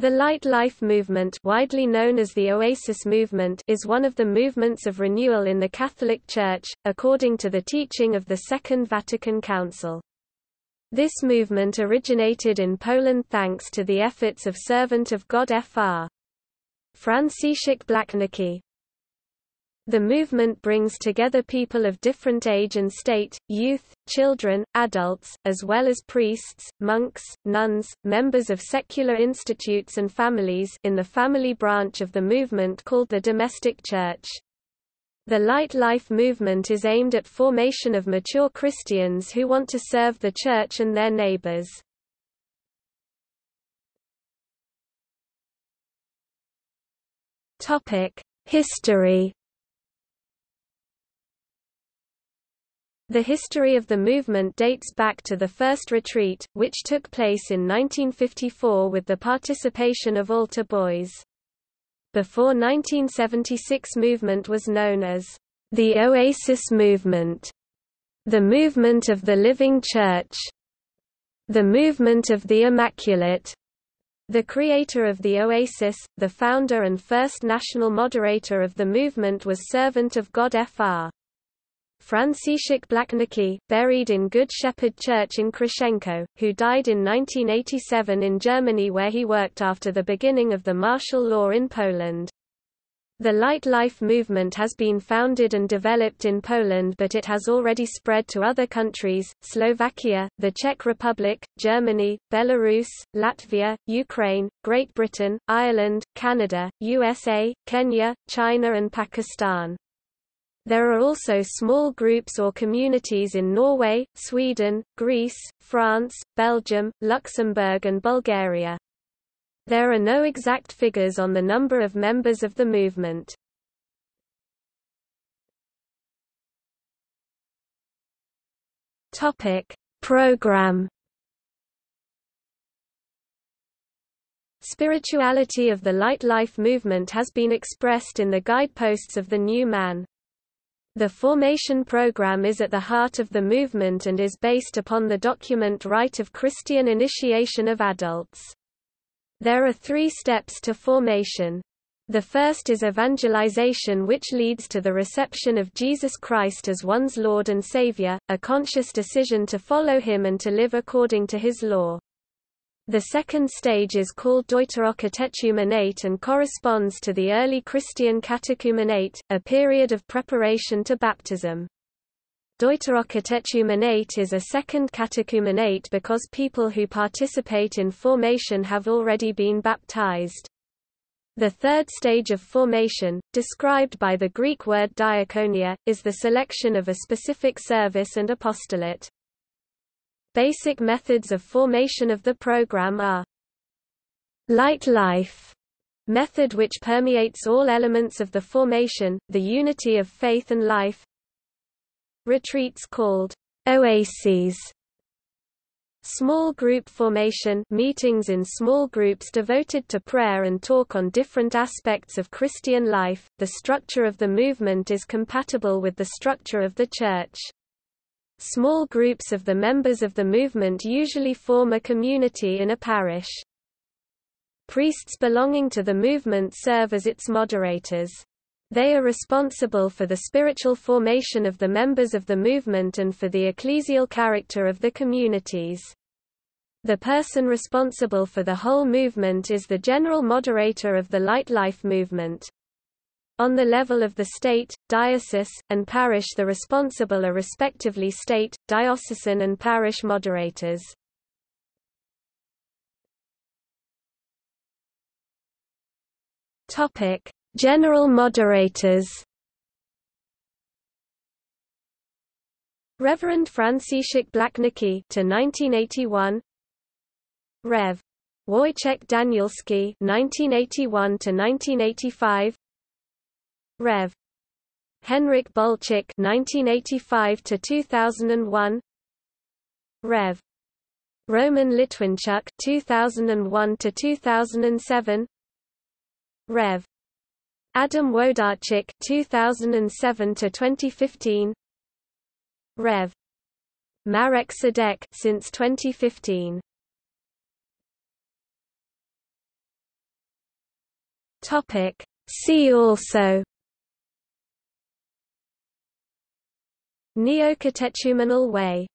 The Light Life movement widely known as the Oasis movement is one of the movements of renewal in the Catholic Church, according to the teaching of the Second Vatican Council. This movement originated in Poland thanks to the efforts of servant of God Fr. Franciszek Blachnicki, the movement brings together people of different age and state, youth, children, adults, as well as priests, monks, nuns, members of secular institutes and families in the family branch of the movement called the domestic church. The Light Life movement is aimed at formation of mature Christians who want to serve the church and their neighbors. History The history of the movement dates back to the first retreat, which took place in 1954 with the participation of altar boys. Before 1976 movement was known as the Oasis Movement, the Movement of the Living Church, the Movement of the Immaculate. The creator of the Oasis, the founder and first national moderator of the movement was Servant of God Fr. Franciszek Blachnicki, buried in Good Shepherd Church in Krościenko, who died in 1987 in Germany where he worked after the beginning of the martial law in Poland. The Light Life movement has been founded and developed in Poland but it has already spread to other countries, Slovakia, the Czech Republic, Germany, Belarus, Latvia, Ukraine, Great Britain, Ireland, Canada, USA, Kenya, China and Pakistan. There are also small groups or communities in Norway, Sweden, Greece, France, Belgium, Luxembourg and Bulgaria. There are no exact figures on the number of members of the movement. Topic: Program Spirituality of the Light Life movement has been expressed in the guideposts of the New Man. The formation program is at the heart of the movement and is based upon the document Rite of Christian Initiation of Adults. There are three steps to formation. The first is evangelization which leads to the reception of Jesus Christ as one's Lord and Savior, a conscious decision to follow him and to live according to his law. The second stage is called deuterocatechumenate and corresponds to the early Christian catechumenate, a period of preparation to baptism. Deuterocatechumenate is a second catechumenate because people who participate in formation have already been baptized. The third stage of formation, described by the Greek word diaconia, is the selection of a specific service and apostolate. Basic methods of formation of the program are Light Life method which permeates all elements of the formation, the unity of faith and life Retreats called oases Small group formation meetings in small groups devoted to prayer and talk on different aspects of Christian life. The structure of the movement is compatible with the structure of the Church. Small groups of the members of the movement usually form a community in a parish. Priests belonging to the movement serve as its moderators. They are responsible for the spiritual formation of the members of the movement and for the ecclesial character of the communities. The person responsible for the whole movement is the general moderator of the Light Life movement. On the level of the state, diocese, and parish the responsible are respectively state, diocesan and parish moderators. Topic: General moderators. Reverend Franciszek Blachnicki to 1981. Rev. Wojciech Danielski 1981 to 1985. Rev. Henryk Bolczyk 1985 to 2001 Rev. Roman Litwińczuk 2001 to 2007 Rev. Adam Wodarczyk 2007 to 2015 Rev. Marek Sędek since 2015 Topic. See also Neocatechumenal way